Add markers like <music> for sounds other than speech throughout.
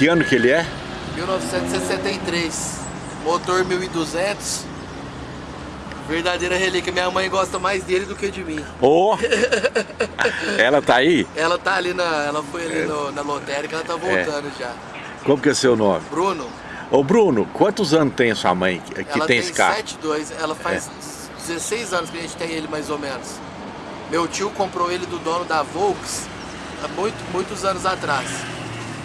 Que ano que ele é? 1963. Motor 1200. Verdadeira relíquia. Minha mãe gosta mais dele do que de mim. Ô! ela tá aí? Ela tá ali na. Ela foi ali no- na lotérica, ela tá voltando já. Como que é seu nome? Bruno, Ô Bruno, quantos anos tem a sua mãe que, que ela tem tem esse carro? 72. Ela faz 16 anos que a gente tem ele mais ou menos. Meu tio comprou ele do dono da Volks há muito, muitos anos atrás.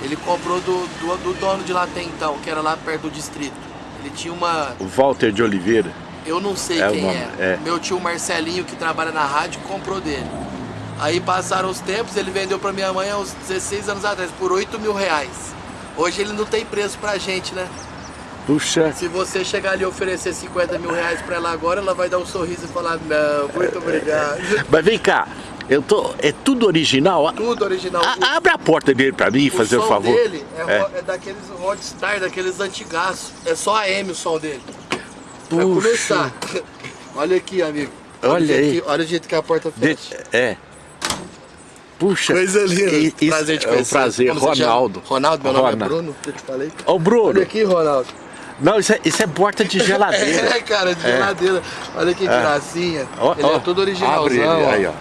Ele comprou do, do, do dono de lá até então, que era lá perto do distrito. Ele tinha uma. O Walter de Oliveira. Eu não sei É quem nome, é. é. Meu tio Marcelinho, que trabalha na rádio, comprou dele. Aí passaram os tempos, ele vendeu pra minha mãe há uns 16 anos atrás, por 8 mil reais. Hoje ele não tem preço pra gente, né? Puxa, Se você chegar ali e oferecer 50 mil reais pra ela agora, ela vai dar um sorriso e falar, não, muito obrigado. mas vem cá, eu tô. É tudo original? Tudo original. A- abre a porta dele pra mim, o fazer o som favor. dele é, É. é daqueles Rodstar, daqueles antigaços. É só AM o som dele. Pra Puxa. começar. <laughs> Olha aqui, amigo. Olha o jeito aí. que- olha o jeito que a porta De- fecha. é. Puxa. Coisa linda. E- prazer de é um conhecer. prazer, Como? Ronaldo. Ronaldo, meu nome Ronaldo. é Bruno, que eu te falei. Ô Bruno, Olha aqui, Ronaldo. não, isso é, isso é porta de <laughs> geladeira. É, cara, de geladeira. Olha que gracinha. Ó, ele ó, é todo originalzão. abre ele, ó. aí, ó.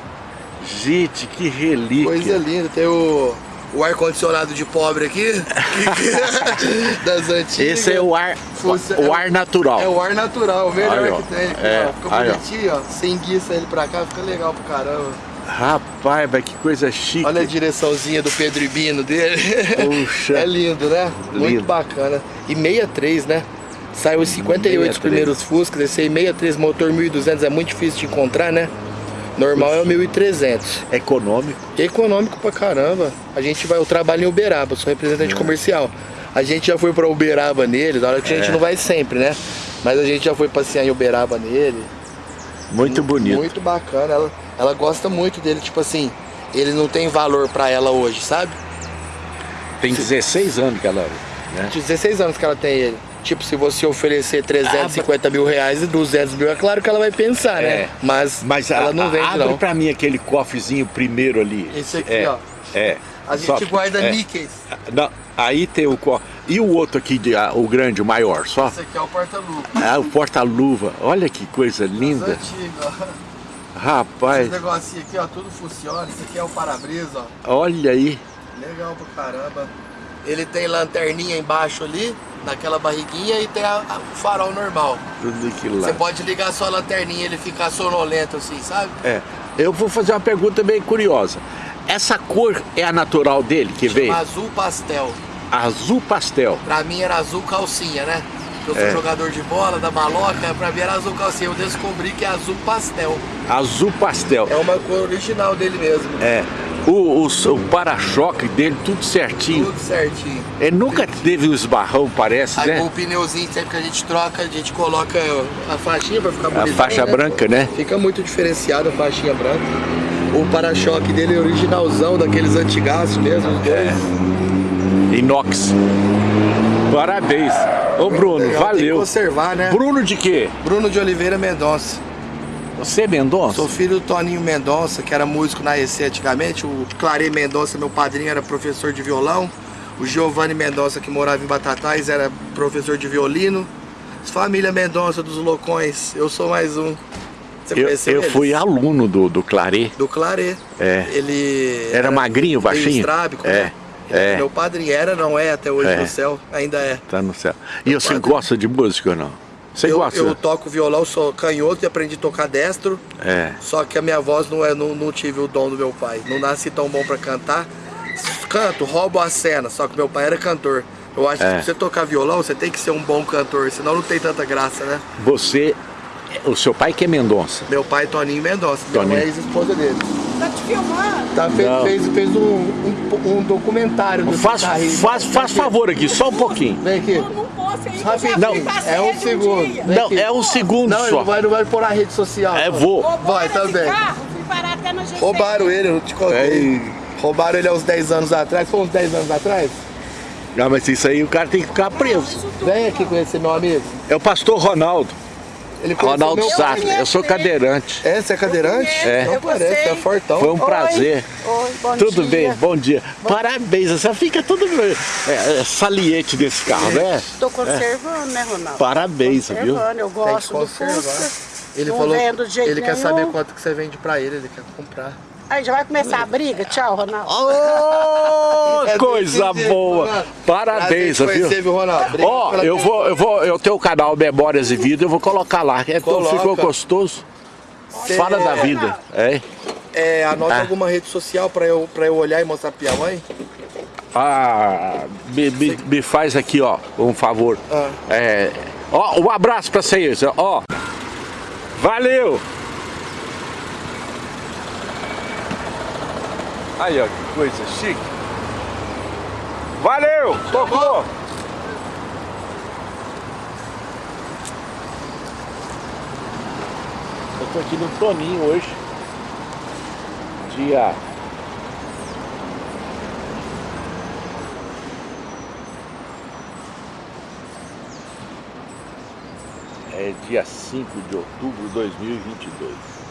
Gente, que relíquia. Coisa linda. Tem o, o ar-condicionado de pobre aqui. <laughs> das antigas. Esse é o ar, Funciona- o ar natural. É o ar natural, o melhor Aí, ó. que tem. Aqui, É, ó. Fica aí, ó. bonitinho, ó. Você enguiça ele pra cá, fica legal pro caramba. Rapaz, mas que coisa chique. Olha a direçãozinha do Pedro Ibino dele. Puxa. <laughs> É lindo, né? Muito Lindo. bacana. E 63, né? Saiu os 58 os 63. primeiros Fuscas, esse aí 63 motor 1200 é muito difícil de encontrar, né? Normal é o 1300. Econômico. Econômico pra caramba. A gente vai, eu trabalho em Uberaba, sou representante comercial. A gente já foi pra Uberaba nele, da hora que a gente É. não vai sempre, né? Mas a gente já foi passear em Uberaba nele. Muito bonito. Muito bacana. Ela, ela gosta muito dele, tipo assim, ele não tem valor pra ela hoje, sabe? Tem 16 anos que ela. Né? De 16 anos que ela tem ele. Tipo, se você oferecer 350 mil reais e 200 mil, é claro que ela vai pensar, né? É. Mas, Mas ela a- não vende, abre não. pra mim aquele cofrezinho primeiro ali. Esse aqui, é, ó. É. A gente Só- guarda é. níqueis. Não, aí tem o co... E o outro aqui, de- ah, o grande, o maior, só? Esse aqui é o porta-luva. Ah, o porta-luva. Olha que coisa linda. Rapaz, Esse negocinho aqui, ó, tudo funciona. Esse aqui é o para-brisa, ó. olha aí. Legal pra caramba. Ele tem lanterninha embaixo ali, naquela barriguinha, e tem a- a- o farol normal. Tudo que Você pode ligar sua lanterninha e ele ficar sonolento assim, sabe? É. Eu vou fazer uma pergunta bem curiosa. Essa cor é a natural dele que veio? Azul pastel. Azul pastel. Pra mim era azul calcinha, né? Eu sou É. jogador de bola, da maloca, pra mim era azul calcinha. Eu descobri que é azul pastel. Azul pastel. É uma cor original dele mesmo. É. O, o, o para-choque dele, tudo certinho. Tudo certinho. Ele nunca teve um esbarrão, parece, Aí com né? o pneuzinho, sempre que a gente troca, a gente coloca a faixinha pra ficar A bonito. faixa branca, né? Fica muito diferenciado a faixinha branca. O para-choque dele é originalzão, daqueles antigaços mesmo, É. Inox. Parabéns. Ô Bruno, Legal, Tem que valeu. conservar, né? Bruno de quê? Bruno de Oliveira Mendonça. Você é Mendonça? Sou filho do Toninho Mendonça, que era músico na EC antigamente. O Clare Mendonça, meu padrinho, era professor de violão. O Giovanni Mendonça, que morava em Batatais, era professor de violino. Família Mendonça dos Loucões, eu sou mais um. Você Eu, eu eles? fui aluno do, do Claré. Do Claré. É. Ele. Era magrinho, meio baixinho? estrábico, É, né? É. Meu padrinho era, não é até hoje É. no céu, ainda é. Tá no céu. E você padrinho. gosta de música ou não? Você eu, gosta? eu toco violão, sou canhoto e aprendi a tocar destro. É. Só que a minha voz não, é, não, não tive o dom do meu pai. Não nasci tão bom pra cantar. Canto, roubo a cena, só que meu pai era cantor. Eu acho que É. pra você tocar violão, você tem que ser um bom cantor, senão não tem tanta graça, né? Você, o seu pai que é Mendonça. Meu pai, Toninho Mendonça, minha Toninho. mãe é ex-esposa dele. Tá te filmando? Tá, fez, fez, fez um, um, um documentário do Faz, guitarrista. faz, faz favor aqui, só um pouquinho. Vem aqui. Eu não posso ainda, Rapidinho. já Não, fui pra é um segundo. Não, aqui. é um segundo Não, só. não vai, não vai pôr na rede social. É, vou. Roubaram Vai também. Roubaram ele, eu te contei. Ei. Roubaram ele há uns 10 anos atrás. Foi uns 10 anos atrás? Não, mas isso aí o cara tem que ficar preso. Vem aqui conhecer meu amigo. É o pastor Ronaldo. Ele Ronaldo meu Sá, pai. eu sou cadeirante. É, você é cadeirante? É. Não parece, é fortão. Foi um prazer. Oi, bom Tudo dia. bem, bom dia. Parabéns, você fica todo é, é, saliente desse carro, né? Estou conservando, né, Ronaldo? Parabéns, viu? Conservando, eu gosto do conservar. Fusca. Ele não falou, vendo de jeito ele quer nenhum. saber quanto que você vende pra ele, ele quer comprar. Aí já vai começar a briga? Tchau, Ronaldo. Oh, <laughs> É coisa boa. Ronaldo. Parabéns, viu? conhecer, viu, Ronaldo? Ó, pela eu vou, eu vou, eu tenho o canal Memórias e Vida, eu vou colocar lá. Então Coloca. ficou gostoso. Cê- Fala da vida. É. É, anote Ah. alguma rede social pra eu, pra eu olhar e mostrar pra minha mãe. Ah, me, me, me faz aqui, ó, um favor. Ah. É, ó, um abraço pra vocês, ó. Valeu! Aí, ó, que coisa chique. Valeu! Tocou! Eu tô aqui no Toninho hoje. Dia É dia 5 de outubro de 2022.